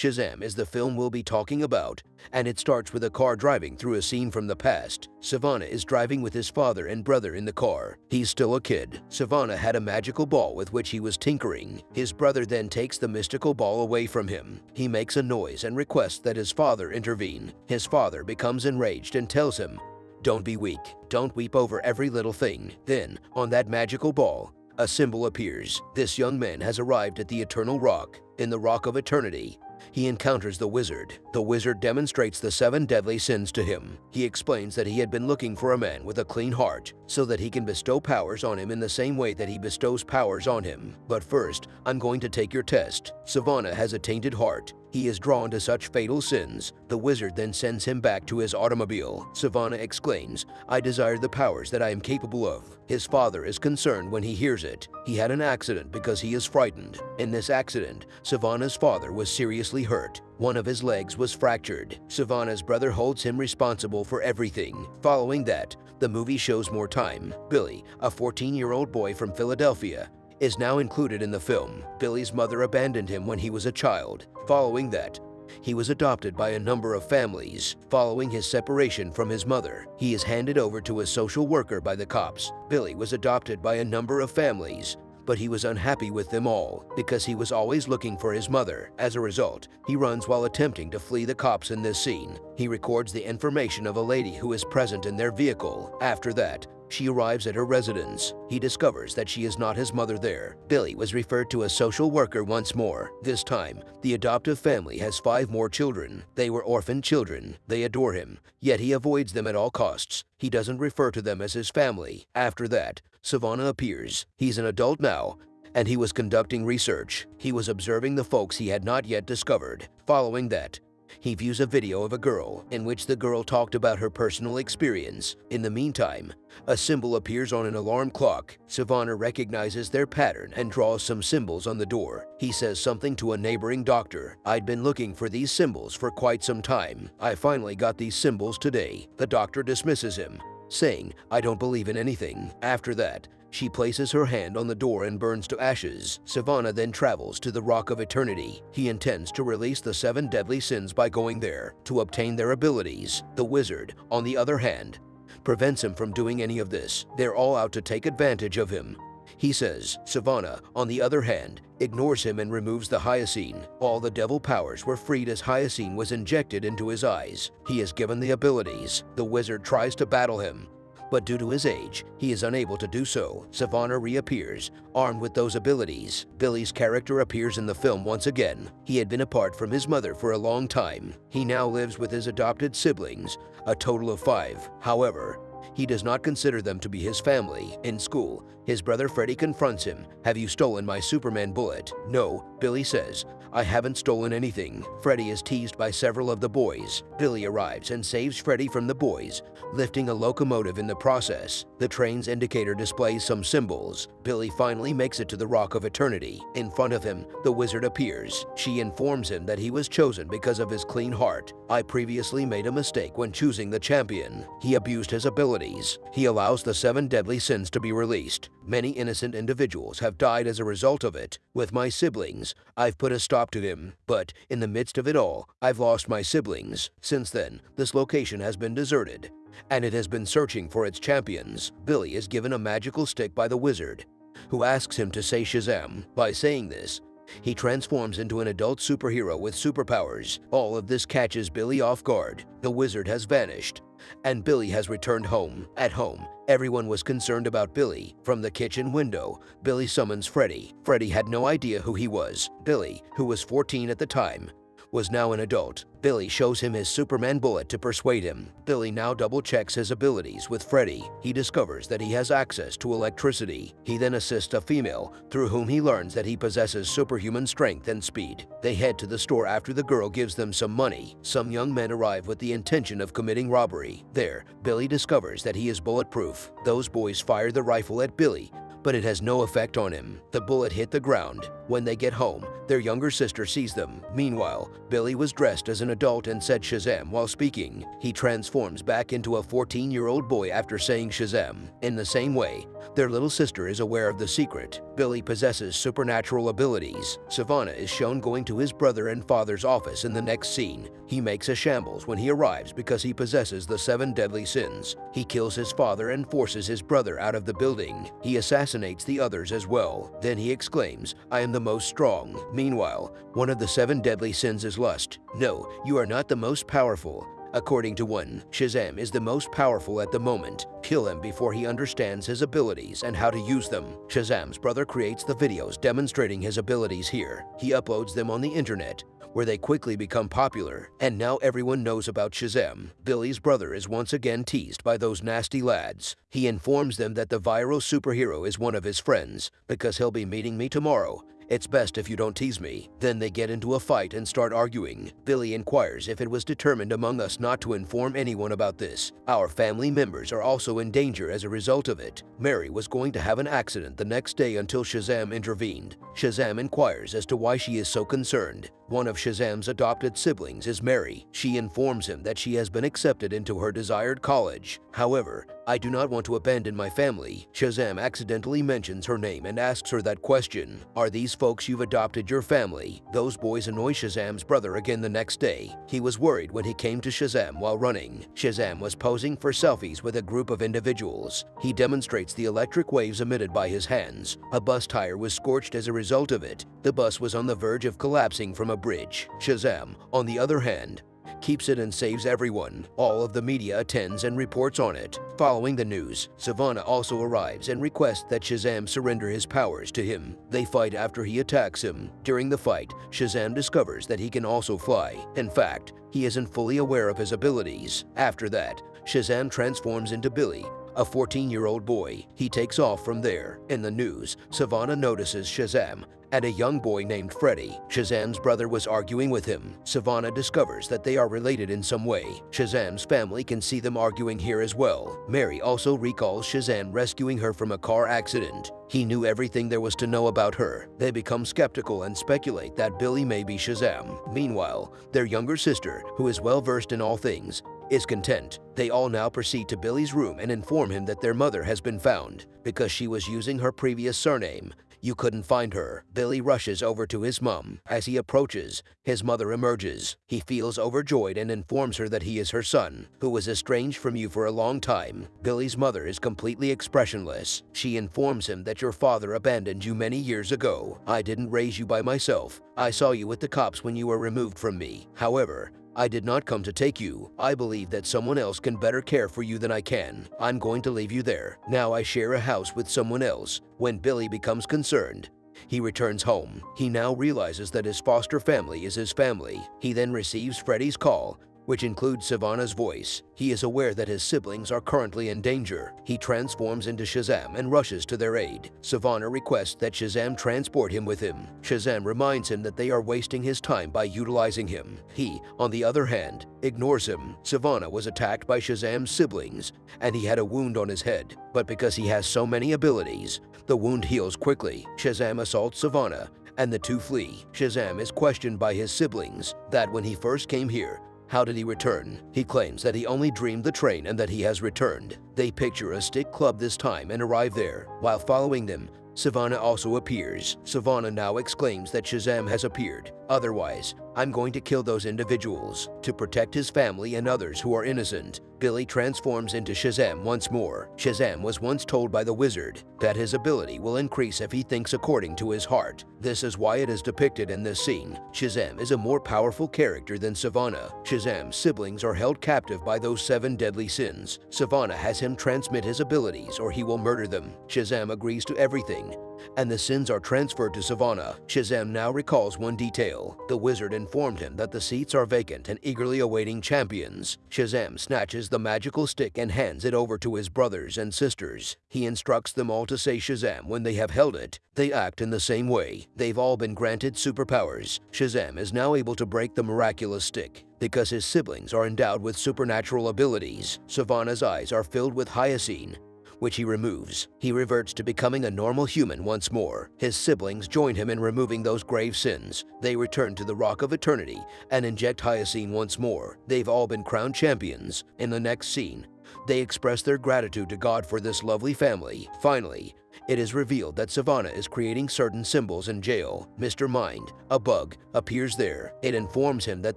Shazam is the film we'll be talking about, and it starts with a car driving through a scene from the past. Sivana is driving with his father and brother in the car. He's still a kid. Sivana had a magical ball with which he was tinkering. His brother then takes the mystical ball away from him. He makes a noise and requests that his father intervene. His father becomes enraged and tells him, don't be weak. Don't weep over every little thing. Then, on that magical ball, a symbol appears. This young man has arrived at the Eternal Rock, in the Rock of Eternity. He encounters the wizard. The wizard demonstrates the seven deadly sins to him. He explains that he had been looking for a man with a clean heart so that he can bestow powers on him in the same way that he bestows powers on him. But first, I'm going to take your test. Sivana has a tainted heart. He is drawn to such fatal sins. The wizard then sends him back to his automobile. Sivana exclaims, I desire the powers that I am capable of. His father is concerned when he hears it. He had an accident because he is frightened. In this accident, Sivana's father was seriously hurt. One of his legs was fractured. Sivana's brother holds him responsible for everything. Following that, the movie shows more time. Billy, a 14-year-old boy from Philadelphia, is now included in the film. Billy's mother abandoned him when he was a child. Following that, he was adopted by a number of families. Following his separation from his mother, he is handed over to a social worker by the cops. Billy was adopted by a number of families, but he was unhappy with them all because he was always looking for his mother. As a result, he runs while attempting to flee the cops in this scene. He records the information of a lady who is present in their vehicle. After that, she arrives at her residence. He discovers that she is not his mother there. Billy was referred to a social worker once more. This time, the adoptive family has five more children. They were orphan children. They adore him, yet he avoids them at all costs. He doesn't refer to them as his family. After that, Sivana appears. He's an adult now, and he was conducting research. He was observing the folks he had not yet discovered. Following that, he views a video of a girl in which the girl talked about her personal experience. In the meantime, a symbol appears on an alarm clock. Sivana recognizes their pattern and draws some symbols on the door. He says something to a neighboring doctor. I'd been looking for these symbols for quite some time. I finally got these symbols today. The doctor dismisses him, saying, I don't believe in anything. After that, she places her hand on the door and burns to ashes. Sivana then travels to the Rock of Eternity. He intends to release the seven deadly sins by going there to obtain their abilities. The wizard, on the other hand, prevents him from doing any of this. They're all out to take advantage of him. He says, Sivana, on the other hand, ignores him and removes the Hyoscine. All the devil powers were freed as Hyoscine was injected into his eyes. He is given the abilities. The wizard tries to battle him, but due to his age, he is unable to do so. Sivana reappears, armed with those abilities. Billy's character appears in the film once again. He had been apart from his mother for a long time. He now lives with his adopted siblings, a total of five. However, he does not consider them to be his family. In school, his brother Freddy confronts him. Have you stolen my Superman bullet? No, Billy says. I haven't stolen anything. Freddy is teased by several of the boys. Billy arrives and saves Freddy from the boys, lifting a locomotive in the process. The train's indicator displays some symbols. Billy finally makes it to the Rock of Eternity. In front of him, the wizard appears. She informs him that he was chosen because of his clean heart. I previously made a mistake when choosing the champion. He abused his abilities. He allows the seven deadly sins to be released. Many innocent individuals have died as a result of it. With my siblings, I've put a stop to him, but in the midst of it all, I've lost my siblings. Since then, this location has been deserted, and it has been searching for its champions. Billy is given a magical stick by the wizard, who asks him to say Shazam. By saying this, he transforms into an adult superhero with superpowers. All of this catches Billy off guard. The wizard has vanished, and Billy has returned home. At home, everyone was concerned about Billy. From the kitchen window, Billy summons Freddy. Freddy had no idea who he was. Billy, who was 14 at the time, was now an adult. Billy shows him his Superman bullet to persuade him. Billy now double-checks his abilities with Freddy. He discovers that he has access to electricity. He then assists a female, through whom he learns that he possesses superhuman strength and speed. They head to the store after the girl gives them some money. Some young men arrive with the intention of committing robbery. There, Billy discovers that he is bulletproof. Those boys fire the rifle at Billy, but it has no effect on him. The bullet hit the ground. When they get home, their younger sister sees them. Meanwhile, Billy was dressed as an adult and said Shazam while speaking. He transforms back into a 14-year-old boy after saying Shazam. In the same way, Their little sister is aware of the secret. Billy possesses supernatural abilities. Sivana is shown going to his brother and father's office in the next scene. He makes a shambles when he arrives because he possesses the seven deadly sins. He kills his father and forces his brother out of the building. He assassinates the others as well. Then he exclaims, I am the most strong. Meanwhile, one of the seven deadly sins is lust. No, you are not the most powerful. According to one, Shazam is the most powerful at the moment. Kill him before he understands his abilities and how to use them. Shazam's brother creates the videos demonstrating his abilities here. He uploads them on the internet, where they quickly become popular, and now everyone knows about Shazam. Billy's brother is once again teased by those nasty lads. He informs them that the viral superhero is one of his friends, because he'll be meeting me tomorrow, it's best if you don't tease me. Then they get into a fight and start arguing. Billy inquires if it was determined among us not to inform anyone about this. Our family members are also in danger as a result of it. Mary was going to have an accident the next day until Shazam intervened. Shazam inquires as to why she is so concerned. One of Shazam's adopted siblings is Mary. She informs him that she has been accepted into her desired college. However, I do not want to abandon my family. Shazam accidentally mentions her name and asks her that question. Are these folks you've adopted your family? Those boys annoy Shazam's brother again the next day. He was worried when he came to Shazam while running. Shazam was posing for selfies with a group of individuals. He demonstrates the electric waves emitted by his hands. A bus tire was scorched as a result of it. The bus was on the verge of collapsing from a bridge. Shazam, on the other hand, keeps it and saves everyone. All of the media attends and reports on it. Following the news, Sivana also arrives and requests that Shazam surrender his powers to him. They fight after he attacks him. During the fight, Shazam discovers that he can also fly. In fact, he isn't fully aware of his abilities. After that, Shazam transforms into Billy, a 14-year-old boy. He takes off from there. In the news, Sivana notices Shazam and a young boy named Freddy. Shazam's brother was arguing with him. Sivana discovers that they are related in some way. Shazam's family can see them arguing here as well. Mary also recalls Shazam rescuing her from a car accident. He knew everything there was to know about her. They become skeptical and speculate that Billy may be Shazam. Meanwhile, their younger sister, who is well versed in all things, is content. They all now proceed to Billy's room and inform him that their mother has been found because she was using her previous surname. You couldn't find her. Billy rushes over to his mom. As he approaches, his mother emerges. He feels overjoyed and informs her that he is her son, who was estranged from you for a long time. Billy's mother is completely expressionless. She informs him that your father abandoned you many years ago. I didn't raise you by myself. I saw you with the cops when you were removed from me. However, I did not come to take you. I believe that someone else can better care for you than I can. I'm going to leave you there. Now I share a house with someone else. When Billy becomes concerned, he returns home. He now realizes that his foster family is his family. He then receives Freddy's call which includes Sivana's voice. He is aware that his siblings are currently in danger. He transforms into Shazam and rushes to their aid. Sivana requests that Shazam transport him with him. Shazam reminds him that they are wasting his time by utilizing him. He, on the other hand, ignores him. Sivana was attacked by Shazam's siblings, and he had a wound on his head. But because he has so many abilities, the wound heals quickly. Shazam assaults Sivana, and the two flee. Shazam is questioned by his siblings that when he first came here, how did he return? He claims that he only dreamed the train and that he has returned. They picture a stick club this time and arrive there. While following them, Sivana also appears. Sivana now exclaims that Shazam has appeared. Otherwise, I'm going to kill those individuals. To protect his family and others who are innocent, Billy transforms into Shazam once more. Shazam was once told by the wizard that his ability will increase if he thinks according to his heart. This is why it is depicted in this scene. Shazam is a more powerful character than Sivana. Shazam's siblings are held captive by those seven deadly sins. Sivana has him transmit his abilities or he will murder them. Shazam agrees to everything and the sins are transferred to Sivana. Shazam now recalls one detail. The wizard informed him that the seats are vacant and eagerly awaiting champions. Shazam snatches the magical stick and hands it over to his brothers and sisters. He instructs them all to say Shazam when they have held it. They act in the same way. They've all been granted superpowers. Shazam is now able to break the miraculous stick. Because his siblings are endowed with supernatural abilities, Sivana's eyes are filled with hyacinth, which he removes. He reverts to becoming a normal human once more. His siblings join him in removing those grave sins. They return to the Rock of Eternity and inject Hyacinth once more. They've all been crowned champions. In the next scene, They express their gratitude to God for this lovely family. Finally, it is revealed that Sivana is creating certain symbols in jail. Mr. Mind, a bug, appears there. It informs him that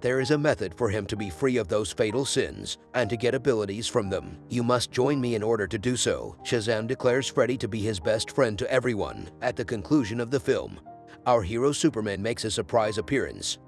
there is a method for him to be free of those fatal sins and to get abilities from them. You must join me in order to do so. Shazam declares Freddy to be his best friend to everyone. At the conclusion of the film, our hero Superman makes a surprise appearance.